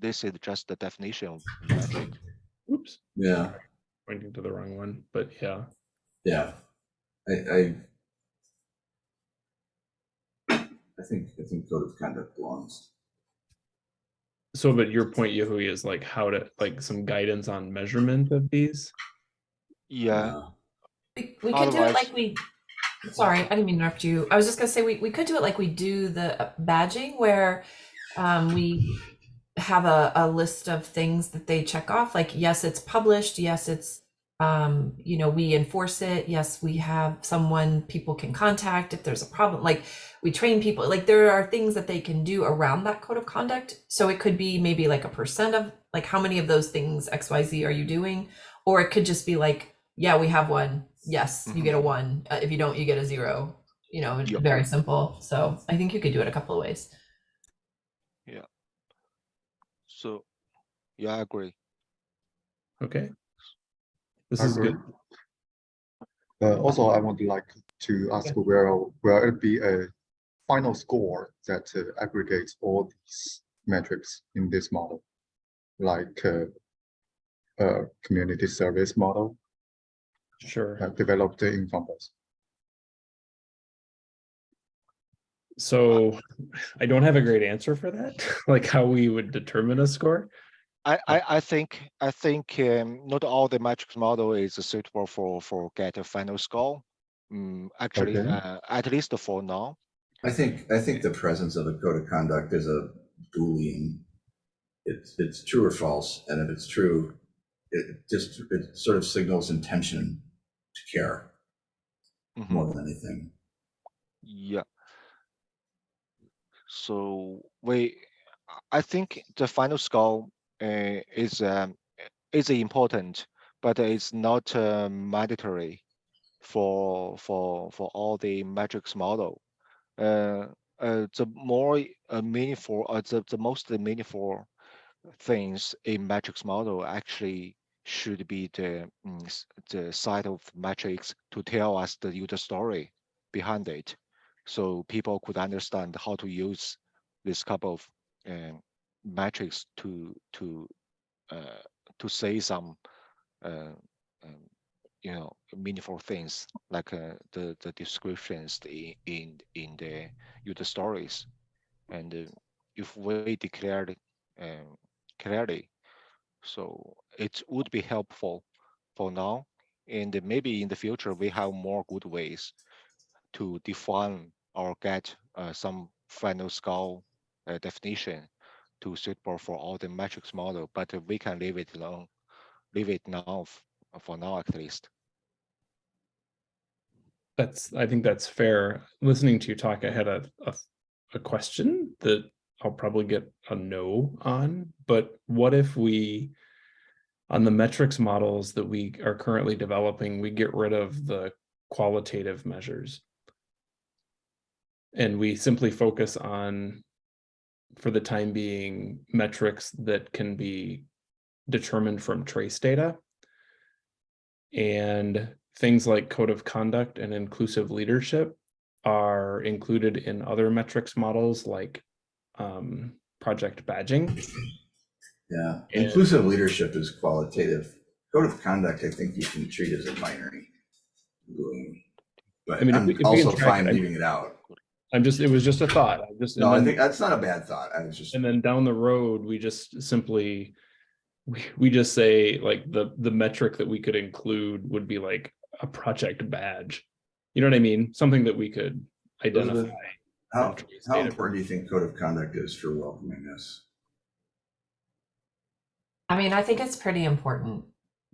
Speaker 4: this is just the definition of metric.
Speaker 1: oops,
Speaker 2: Yeah,
Speaker 1: pointing to the wrong one, but yeah.
Speaker 2: yeah. I, I. I think, I think code of conduct belongs.
Speaker 1: So, but your point, Yahui, is like how to, like some guidance on measurement of these?
Speaker 4: Yeah,
Speaker 3: We, we could do it like we, sorry, I didn't mean to interrupt you. I was just gonna say, we, we could do it like we do the uh, badging where um, we have a, a list of things that they check off, like, yes, it's published, yes, it's, um, you know, we enforce it, yes, we have someone people can contact if there's a problem, like, we train people, like, there are things that they can do around that code of conduct. So it could be maybe like a percent of, like, how many of those things X, Y, Z are you doing? Or it could just be like, yeah, we have one. Yes, you get a one. Uh, if you don't, you get a zero. You know,
Speaker 4: Yep.
Speaker 3: very simple. So I think you could do it a couple of ways.
Speaker 4: So yeah, I agree.
Speaker 1: Okay. This
Speaker 6: I
Speaker 1: is
Speaker 6: agree.
Speaker 1: good.
Speaker 6: Uh, also, I would like to ask where will it be a final score that uh, aggregates all these metrics in this model, like uh, a community service model
Speaker 1: Sure.
Speaker 6: uh, developed in Compass.
Speaker 1: So I don't have a great answer for that, like how we would determine a score.
Speaker 4: I, I, I think I think um, not all the metrics model is suitable for for get a final score. Mm, actually,
Speaker 6: Okay.
Speaker 4: uh, at least for now.
Speaker 2: I think, I think the presence of a code of conduct is a Boolean. It's, it's true or false, and if it's true, it just, it sort of signals intention to care
Speaker 4: Mhm.
Speaker 2: more than anything.
Speaker 4: Yeah. So we, I think the final score uh, is um, is important, but it's not uh, mandatory for for for all the metrics model. Uh, uh, the more uh, meaningful, uh, the, the most meaningful things in metrics model actually should be the mm, the side of metrics to tell us the user story behind it, so people could understand how to use this couple of um, metrics to to uh, to say some uh, um, you know meaningful things like uh, the the descriptions in in in the user stories, and uh, if we declared um, clearly, so it would be helpful for now, and maybe in the future we have more good ways to define or get uh, some final score uh, definition to suitable for all the metrics model, but we can leave it alone, leave it now for now at least.
Speaker 1: That's, I think that's fair. Listening to you talk, I had a, a, a question that I'll probably get a no on, but what if we, on the metrics models that we are currently developing, we get rid of the qualitative measures? And we simply focus on, for the time being, metrics that can be determined from trace data. And things like code of conduct and inclusive leadership are included in other metrics models like um, project badging.
Speaker 2: Yeah,
Speaker 1: And-
Speaker 2: inclusive leadership is qualitative. Code of conduct, I think you can treat as a binary. But
Speaker 1: I mean,
Speaker 2: I'm
Speaker 1: we-
Speaker 2: also fine
Speaker 1: it,
Speaker 2: leaving it out.
Speaker 1: I'm just, it was just a thought. I just,
Speaker 2: No,
Speaker 1: and
Speaker 2: I
Speaker 1: then-
Speaker 2: think that's not a bad thought. I was just,
Speaker 1: and then down the road, we just simply, we, we just say like the, the metric that we could include would be like a project badge. You know what I mean? Something that we could
Speaker 2: Elizabeth,
Speaker 1: identify.
Speaker 2: how,
Speaker 1: from trace
Speaker 2: how
Speaker 1: data.
Speaker 2: important do you think code of conduct is for welcomingness?
Speaker 3: I mean, I think it's pretty important,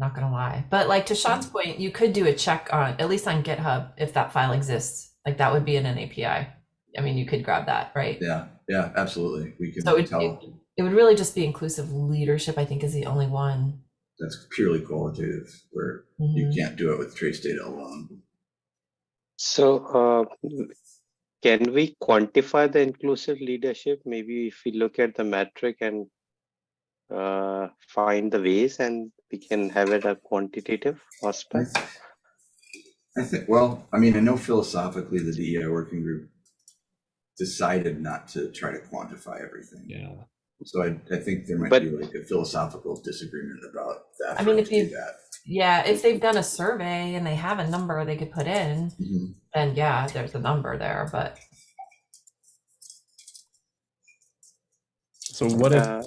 Speaker 3: not gonna lie. But like to Sean's point, you could do a check on, at least on GitHub, if that file exists. Like that would be in an API. I mean, you could grab that, right?
Speaker 2: Yeah, yeah, absolutely. We
Speaker 3: So
Speaker 2: can
Speaker 3: it,
Speaker 2: tell
Speaker 3: it, it would really just be inclusive leadership, I think is the only one.
Speaker 2: that's purely qualitative where you
Speaker 3: Mhm.
Speaker 2: can't do it with trace data alone.
Speaker 8: So, uh, can we quantify the inclusive leadership? Maybe if we look at the metric and uh, find the ways and we can have it a quantitative
Speaker 2: I
Speaker 8: aspect.
Speaker 2: th- I think, well, I mean, I know philosophically the DEI working group decided not to try to quantify everything.
Speaker 1: Yeah.
Speaker 2: So I, I think there might
Speaker 8: But-
Speaker 2: be like a philosophical disagreement about that.
Speaker 3: I mean, if
Speaker 2: us to do
Speaker 3: you-
Speaker 2: that.
Speaker 3: Yeah, if they've done a survey and they have a number they could put in,
Speaker 2: Mhm.
Speaker 3: then yeah, there's a number there, but
Speaker 1: So what if,
Speaker 8: Uh,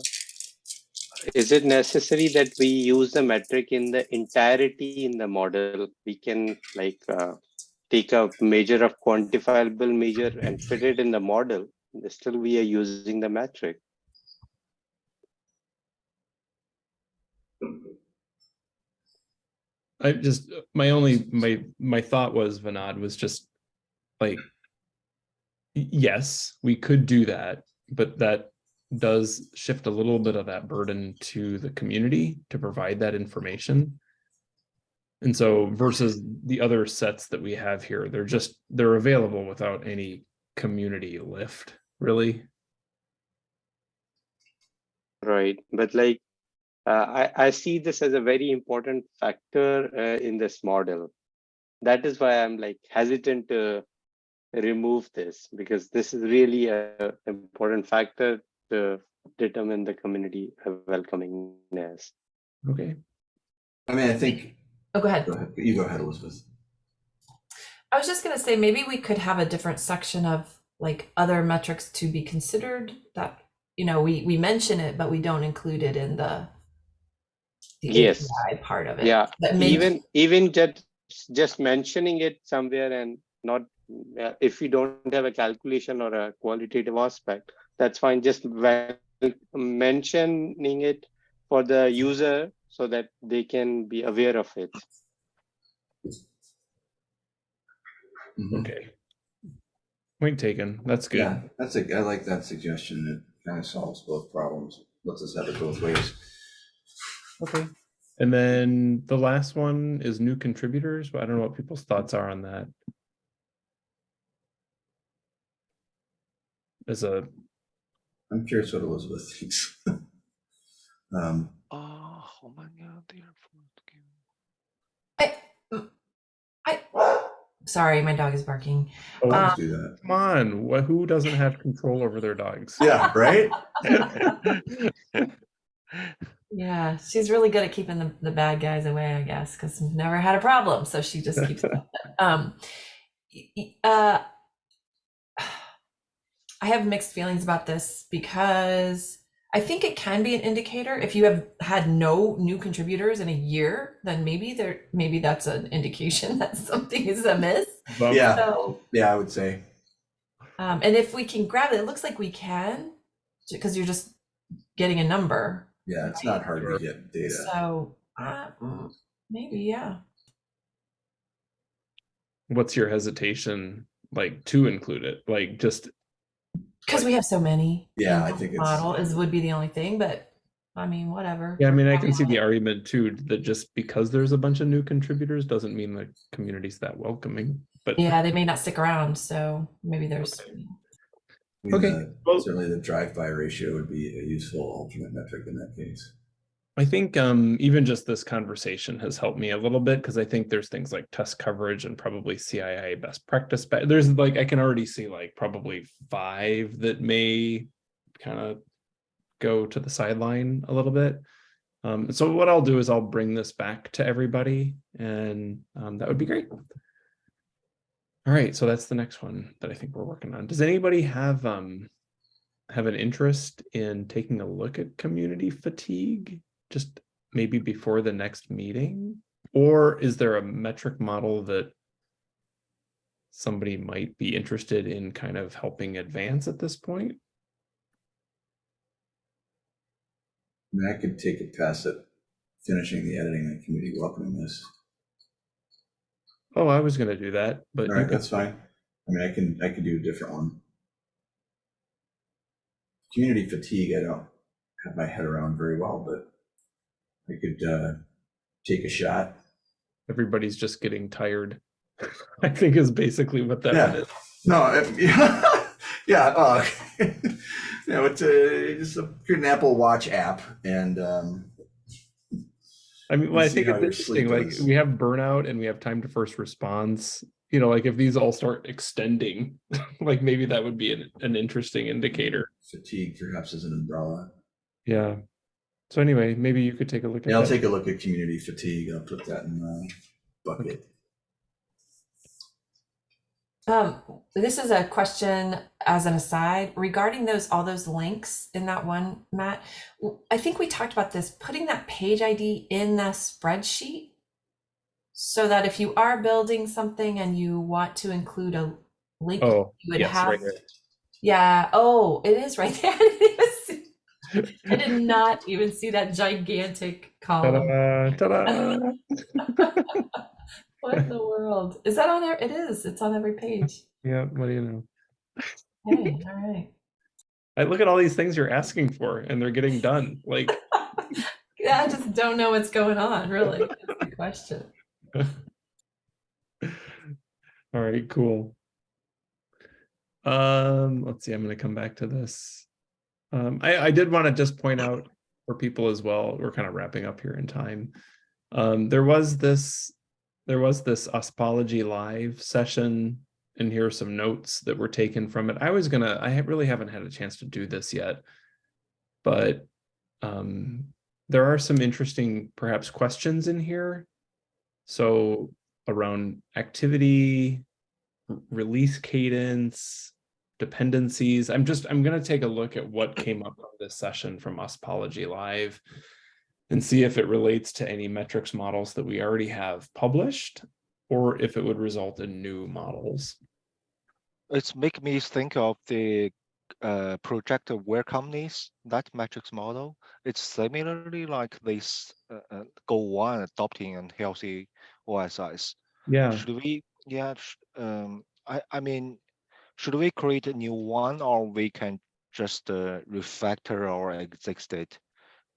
Speaker 8: Is it necessary that we use the metric in the entirety in the model? We can like uh, take a measure of quantifiable measure and fit it in the model. Still, we are using the metric.
Speaker 1: I just, my only, my, my thought was, Vinod, was just like, yes, we could do that, but that does shift a little bit of that burden to the community to provide that information. And so versus the other sets that we have here, they're just, they're available without any community lift, really.
Speaker 8: Right, but like, uh, I, I see this as a very important factor uh, in this model. That is why I'm like hesitant to remove this because this is really a important factor to determine the community welcomingness.
Speaker 1: Okay.
Speaker 2: I mean, I think,
Speaker 3: oh, go ahead.
Speaker 2: go ahead, you go ahead, Elizabeth.
Speaker 3: I was just gonna say, maybe we could have a different section of like other metrics to be considered that, you know, we, we mention it, but we don't include it in the the
Speaker 8: Yes.
Speaker 3: API part of it.
Speaker 8: Yeah,
Speaker 3: But maybe-
Speaker 8: even even just just mentioning it somewhere and not uh, if you don't have a calculation or a qualitative aspect that's fine just mentioning it for the user so that they can be aware of it
Speaker 2: Mhm.
Speaker 1: Okay. Point taken. That's good.
Speaker 2: Yeah, that's a, I like that suggestion. It kind of solves both problems, lets us have it both ways.
Speaker 1: Okay. And then the last one is new contributors, but I don't know what people's thoughts are on that. As a,
Speaker 2: I'm curious what Elizabeth thinks. Um,
Speaker 4: Oh, oh my god, dear.
Speaker 3: I, mm, I, sorry, my dog is barking.
Speaker 1: oh,
Speaker 2: let's do that.
Speaker 1: come on, what, who doesn't have control over their dogs?
Speaker 2: Yeah, right?
Speaker 3: Yeah, she's really good at keeping the, the bad guys away, I guess, because we've never had a problem. So she just keeps um y- y- uh I have mixed feelings about this because I think it can be an indicator. If you have had no new contributors in a year, then maybe there maybe that's an indication that something is amiss.
Speaker 2: Yeah.
Speaker 3: So
Speaker 2: Yeah, I would say.
Speaker 3: um, and if we can grab it, it looks like we can, because you're just getting a number.
Speaker 2: Yeah, it's not hard to get data.
Speaker 3: So uh, maybe, yeah.
Speaker 1: What's your hesitation, like, to include it? Like, just,
Speaker 3: Because we have so many.
Speaker 2: Yeah, I
Speaker 3: the
Speaker 2: think it's-
Speaker 3: Model is, would be the only thing, but I mean, whatever.
Speaker 1: yeah, I mean, I can see the argument too, that just because there's a bunch of new contributors doesn't mean the community's that welcoming, but.
Speaker 3: Yeah, they may not stick around, so maybe there's.
Speaker 2: I mean,
Speaker 1: Okay,
Speaker 2: the-
Speaker 1: well-
Speaker 2: Certainly the drive-by ratio would be a useful alternate metric in that case.
Speaker 1: I think um, even just this conversation has helped me a little bit because I think there's things like test coverage and probably CII best practice. But there's like I can already see like probably five that may kind of go to the sideline a little bit. Um, so what I'll do is I'll bring this back to everybody, and um, that would be great. All right, so that's the next one that I think we're working on. Does anybody have um have an interest in taking a look at community fatigue? Just maybe before the next meeting? Or is there a metric model that somebody might be interested in kind of helping advance at this point?
Speaker 2: I could take a pass at finishing the editing and community welcomingness.
Speaker 1: Oh, I was gonna do that, but
Speaker 2: All right, that's fine. I mean, I can, I could do a different one. Community fatigue, I don't have my head around very well, but I could uh, take a shot.
Speaker 1: everybody's just getting tired. I think is basically what that
Speaker 2: Yeah.
Speaker 1: is.
Speaker 2: No, I- yeah, yeah, uh, you know, it's a, it's a, an Apple Watch app and, um,
Speaker 1: I mean, well, I think it's interesting, like,
Speaker 2: is.
Speaker 1: we have burnout and we have time to first response. You know, like if these all start extending, like maybe that would be an, an interesting indicator.
Speaker 2: fatigue perhaps as an umbrella.
Speaker 1: Yeah. So anyway, maybe you could take a look at
Speaker 2: Yeah, I'll
Speaker 1: that.
Speaker 2: take a look at community fatigue. I'll put that in the bucket.
Speaker 3: Um, this is a question as an aside regarding those, all those links in that one, Matt. I think we talked about this, putting that page ID in the spreadsheet. So that if you are building something and you want to include a link,
Speaker 1: Oh,
Speaker 3: you would
Speaker 1: yes,
Speaker 3: have,
Speaker 1: right
Speaker 3: yeah, oh, it is right there. I didn't even see- I did not even see that gigantic column.
Speaker 1: Ta-da, ta-da.
Speaker 3: What in the world? Is that on there? It is. It's on every page.
Speaker 1: Yeah, what do you know?
Speaker 3: Hey, all right.
Speaker 1: I look at all these things you're asking for and they're getting done. Like,
Speaker 3: Yeah, I just don't know what's going on, really. That's the question.
Speaker 1: all right, cool. Um, let's see, I'm gonna come back to this. Um, I, I did want to just point out for people as well, we're kind of wrapping up here in time. Um, there was this, there was this OSPOlogy live session and here are some notes that were taken from it. I was gonna, I really haven't had a chance to do this yet. But um, there are some interesting perhaps questions in here. So around activity, release cadence, dependencies. I'm just, I'm gonna take a look at what came up from this session from OSPOlogy Live and see if it relates to any metrics models that we already have published or if it would result in new models.
Speaker 4: It's make me think of the uh, project aware companies, that metrics model. It's similarly like this uh, uh, goal one adopting and healthy OSIs.
Speaker 1: Yeah,
Speaker 4: Should we, yeah, um, I, I mean, should we create a new one or we can just uh, refactor our existing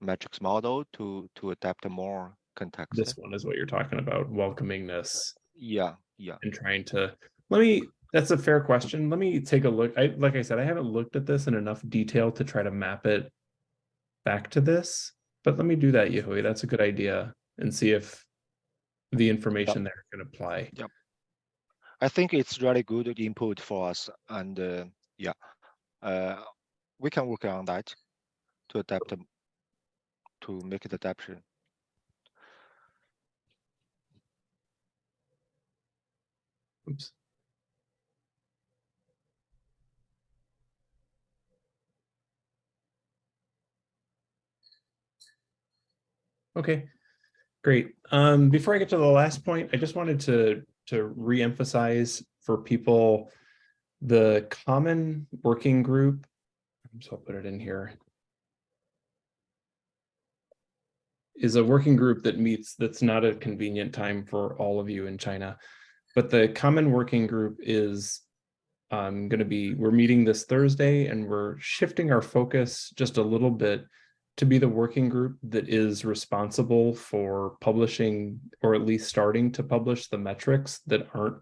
Speaker 4: metrics model to, to adapt more context?
Speaker 1: this one is what you're talking about, welcomingness.
Speaker 4: Yeah, yeah.
Speaker 1: and trying to let me that's a fair question let me take a look i like i said i haven't looked at this in enough detail to try to map it back to this but let me do that Yahui. that's a good idea and see if the information there can apply
Speaker 4: I think it's really good input for us and uh, yeah, uh, we can work on that to adapt them, to make it adaptation.
Speaker 1: oops Okay, great. Um, before I get to the last point, I just wanted to, to reemphasize for people the common working group. So I'll put it in here. Is a working group that meets that's not a convenient time for all of you in China. But the common working group is um, going to be, we're meeting this Thursday and we're shifting our focus just a little bit to be the working group that is responsible for publishing or at least starting to publish the metrics that aren't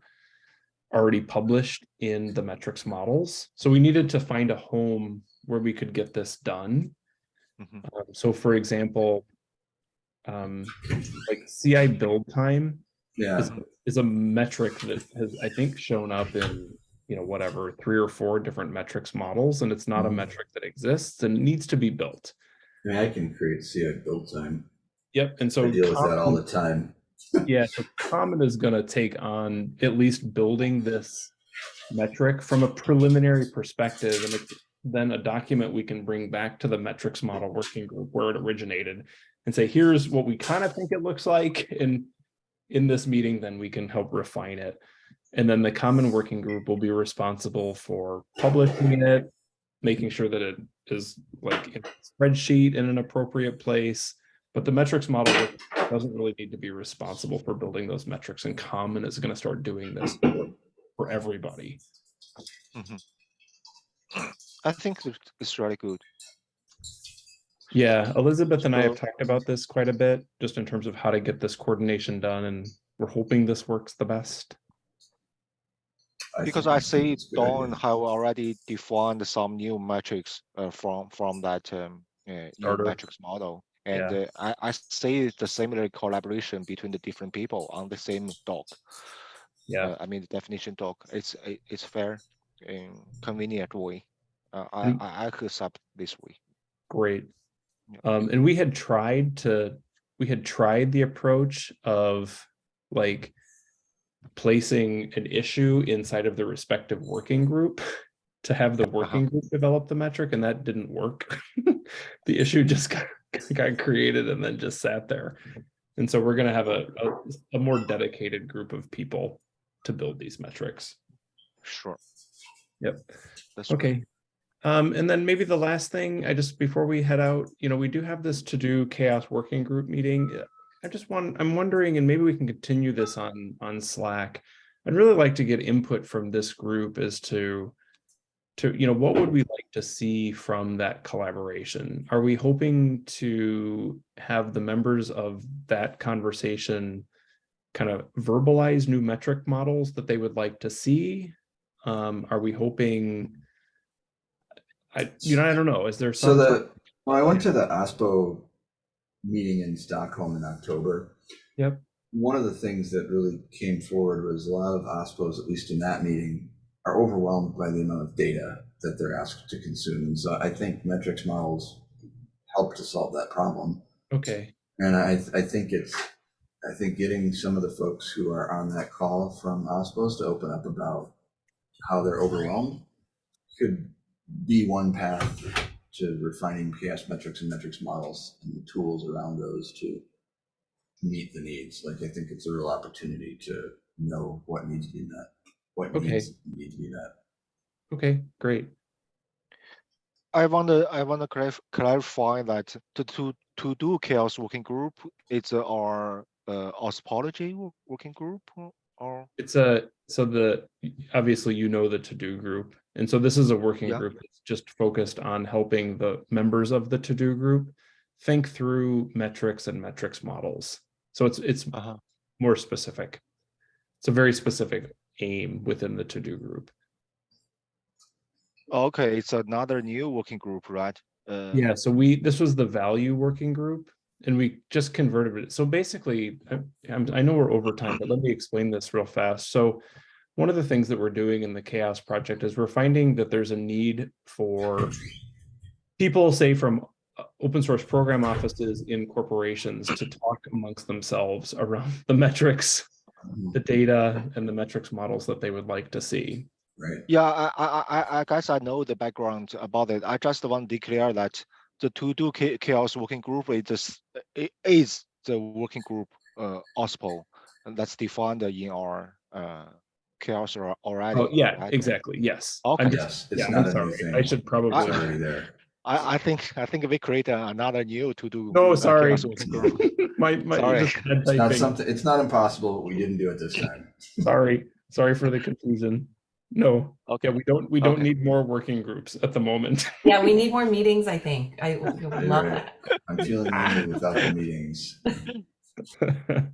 Speaker 1: already published in the metrics models. So we needed to find a home where we could get this done.
Speaker 4: Mhm.
Speaker 1: Um, So for example, um, like CI build time
Speaker 2: Yeah,
Speaker 1: is, is a metric that has, I think, shown up in, you know, whatever, three or four different metrics models, and it's not a
Speaker 2: Mhm.
Speaker 1: metric that exists and needs to be built.
Speaker 2: I mean, I can create CI build time.
Speaker 1: Yep, and so.
Speaker 2: I deal with that all the time.
Speaker 1: Yeah, so Common is gonna take on at least building this metric from a preliminary perspective, and it's then a document we can bring back to the metrics model working group where it originated and say, here's what we kind of think it looks like, and in this meeting, then we can help refine it. And then the common working group will be responsible for publishing it, making sure that it is like in a spreadsheet in an appropriate place. But the metrics model doesn't really need to be responsible for building those metrics and common is going to start doing this for- for everybody. Mm-hmm.
Speaker 4: I think it- it's really good.
Speaker 1: Yeah, Elizabeth and I have talked about this quite a bit, just in terms of how to get this coordination done, and we're hoping this works the best.
Speaker 4: Because I see
Speaker 2: it's a good
Speaker 4: Dawn have already defined some new metrics uh, from from that um, uh, new metrics model, and
Speaker 1: Yeah.
Speaker 4: uh, I I see the similar collaboration between the different people on the same doc.
Speaker 1: Yeah,
Speaker 4: Uh, I mean the definition doc. It's it- it's fair and convenient way. Uh, I,
Speaker 1: Mm.
Speaker 4: I I could accept this way.
Speaker 1: great.
Speaker 4: Yeah.
Speaker 1: Um, and we had tried to, we had tried the approach of like placing an issue inside of the respective working group to have the working group develop the metric, and that didn't work. The issue just got, got created and then just sat there. And so we're gonna have a, a, a more dedicated group of people to build these metrics.
Speaker 4: Sure.
Speaker 1: Yep.
Speaker 4: That's right.
Speaker 1: Okay. Um, and then maybe the last thing, I just, before we head out, you know, we do have this to-do CHAOSS working group meeting. I just want, I'm wondering, and maybe we can continue this on, on Slack. I'd really like to get input from this group as to, to, you know, what would we like to see from that collaboration? Are we hoping to have the members of that conversation kind of verbalize new metric models that they would like to see? Um, are we hoping? I, you know, I don't know. Is there
Speaker 2: So
Speaker 1: some?
Speaker 2: the, when I went to the OSPO meeting in Stockholm in October.
Speaker 1: Yep.
Speaker 2: One of the things that really came forward was a lot of OSPOs, at least in that meeting, are overwhelmed by the amount of data that they're asked to consume. And so I think metrics models help to solve that problem.
Speaker 1: Okay,
Speaker 2: And I, I think it's, I think getting some of the folks who are on that call from OSPOs to open up about how they're overwhelmed could be one path to refining CHAOSS metrics and metrics models and the tools around those to meet the needs. Like, I think it's a real opportunity to know what needs to be met, what
Speaker 1: Okay.
Speaker 2: needs need to be met.
Speaker 1: okay, great.
Speaker 4: I want to I want to clarify that to to to do CHAOSS working group, it's our uh, osmology working group or-
Speaker 1: It's a, so the, obviously you know the to-do group. And so this is a working
Speaker 4: Yeah.
Speaker 1: group that's just focused on helping the members of the to-do group think through metrics and metrics models. So it's, it's
Speaker 4: uh-huh.
Speaker 1: more specific. It's a very specific aim within the to-do group.
Speaker 4: okay. It's another new working group, right? Uh,
Speaker 1: Yeah, so we, this was the value working group and we just converted it. So basically, I, I'm- know we're over time, but let me explain this real fast. So one of the things that we're doing in the CHAOSS project is we're finding that there's a need for people say from uh, open source program offices in corporations to talk amongst themselves around the metrics, the data and the metrics models that they would like to see.
Speaker 2: Right?
Speaker 4: Yeah, I, I, I, I guess I know the background about it. I just want to declare that the to do CHAOSS working group is just, it is the working group uh, OSPO, and that's defined in our uh, CHAOSS al- already.
Speaker 1: Oh, yeah,
Speaker 4: right?
Speaker 1: exactly. Yes.
Speaker 4: Okay.
Speaker 1: I'm just-
Speaker 2: Yes, it's
Speaker 1: Yeah,
Speaker 2: not
Speaker 1: I'm sorry.
Speaker 2: thing.
Speaker 1: I should
Speaker 2: It's
Speaker 1: probably.
Speaker 2: already there.
Speaker 4: I, I think, I think we create another new to do.
Speaker 1: No,
Speaker 4: uh,
Speaker 1: sorry.
Speaker 4: CHAOSS working group.
Speaker 1: My, my,
Speaker 4: Sorry.
Speaker 2: It's not something, it's not impossible, but we didn't do it this time.
Speaker 1: Sorry, sorry for the confusion. No,
Speaker 4: Okay,
Speaker 1: yeah, we don't, we don't
Speaker 4: Okay.
Speaker 1: need more working groups at the moment.
Speaker 3: Yeah, we need more meetings, I think. I would love
Speaker 2: right.
Speaker 3: that.
Speaker 2: I'm feeling lonely without the meetings.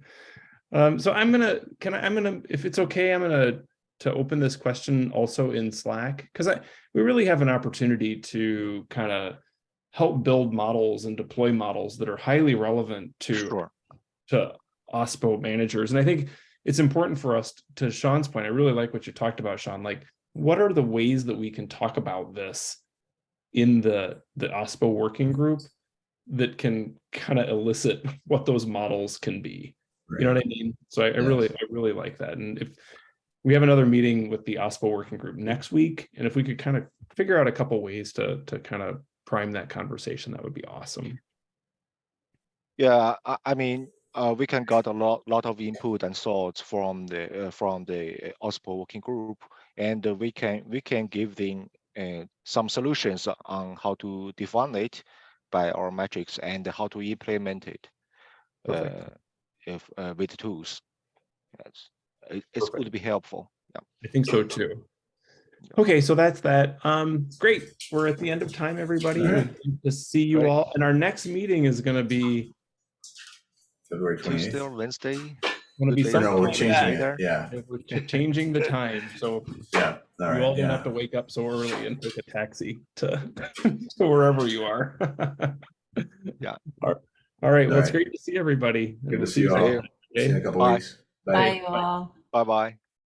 Speaker 1: Um, so I'm gonna, can I, I'm gonna, if it's okay, I'm gonna, to open this question also in Slack, because I, we really have an opportunity to kind of help build models and deploy models that are highly relevant to
Speaker 4: sure.
Speaker 1: to OSPO managers. And I think it's important for us to Sean's point. I really like what you talked about, Sean. Like, what are the ways that we can talk about this in the the OSPO working group that can kind of elicit what those models can be? You know what I mean? So I, I really, I really like that. And if we have another meeting with the OSPO working group next week, and if we could kind of figure out a couple ways to to kind of prime that conversation, that would be awesome.
Speaker 4: Yeah, I, I mean, uh, we can got a lot, lot of input and thoughts from the, uh, from the uh, OSPO working group. And we can, we can give them, uh, some solutions on how to define it by our metrics and how to implement it. Uh, If, uh, with tools. Yes, it, going to be helpful. Yeah.
Speaker 1: I think so too. Okay, so that's that. Um, great. We're at the end of time, everybody.
Speaker 2: Right.
Speaker 1: To see you all. And our next meeting is gonna be,
Speaker 2: February
Speaker 4: Tuesday
Speaker 2: twenty-eighth.
Speaker 4: or Wednesday.
Speaker 1: gonna be
Speaker 4: Good day.
Speaker 1: something
Speaker 2: No, we're
Speaker 1: like
Speaker 2: changing
Speaker 1: that.
Speaker 2: it. Yeah,
Speaker 1: We're ch- changing the time, so
Speaker 2: yeah. All
Speaker 1: you all
Speaker 2: right,
Speaker 1: don't have to wake up so early and take a taxi to, to wherever you are.
Speaker 4: Yeah.
Speaker 1: All all right, well, it's
Speaker 2: All right.
Speaker 1: great to see everybody.
Speaker 2: Good to see you all. See you in a couple
Speaker 4: Bye.
Speaker 2: weeks.
Speaker 3: Bye, you all.
Speaker 4: Bye-bye.